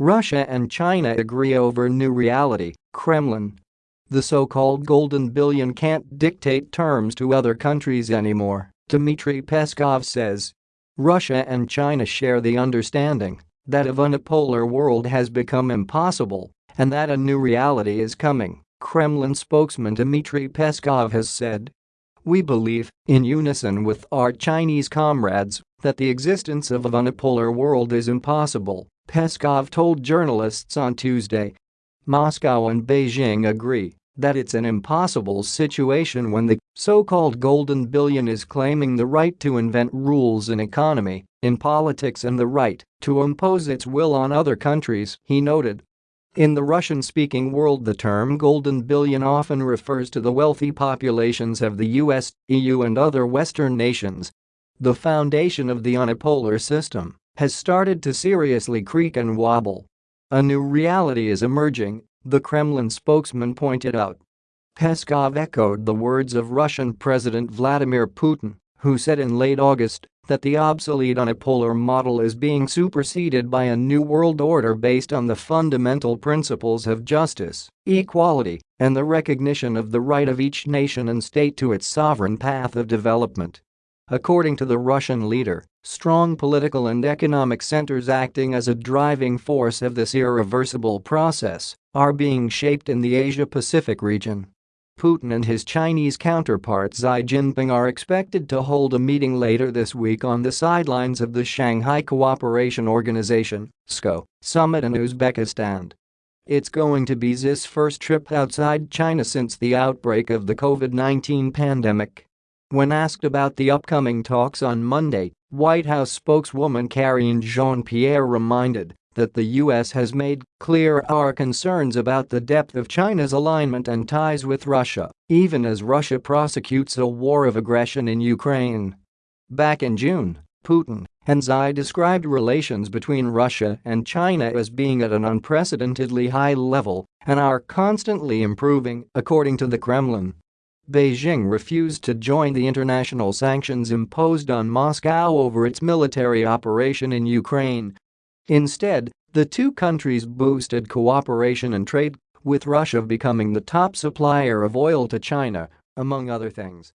Russia and China agree over new reality, Kremlin. The so-called golden billion can't dictate terms to other countries anymore, Dmitry Peskov says. Russia and China share the understanding that a unipolar world has become impossible and that a new reality is coming, Kremlin spokesman Dmitry Peskov has said. We believe, in unison with our Chinese comrades, that the existence of a unipolar world is impossible, Peskov told journalists on Tuesday. Moscow and Beijing agree that it's an impossible situation when the so-called golden billion is claiming the right to invent rules in economy, in politics and the right to impose its will on other countries, he noted. In the Russian-speaking world the term golden billion often refers to the wealthy populations of the US, EU and other Western nations. The foundation of the unipolar system has started to seriously creak and wobble. A new reality is emerging, the Kremlin spokesman pointed out. Peskov echoed the words of Russian President Vladimir Putin, who said in late August that the obsolete unipolar model is being superseded by a new world order based on the fundamental principles of justice, equality, and the recognition of the right of each nation and state to its sovereign path of development. According to the Russian leader, strong political and economic centers acting as a driving force of this irreversible process are being shaped in the Asia-Pacific region. Putin and his Chinese counterpart Xi Jinping are expected to hold a meeting later this week on the sidelines of the Shanghai Cooperation Organization (SCO) summit in Uzbekistan. It's going to be Xi's first trip outside China since the outbreak of the COVID-19 pandemic. When asked about the upcoming talks on Monday, White House spokeswoman Karine Jean-Pierre reminded that the U.S. has made clear our concerns about the depth of China's alignment and ties with Russia, even as Russia prosecutes a war of aggression in Ukraine. Back in June, Putin and Xi described relations between Russia and China as being at an unprecedentedly high level and are constantly improving, according to the Kremlin. Beijing refused to join the international sanctions imposed on Moscow over its military operation in Ukraine Instead, the two countries boosted cooperation and trade, with Russia becoming the top supplier of oil to China, among other things.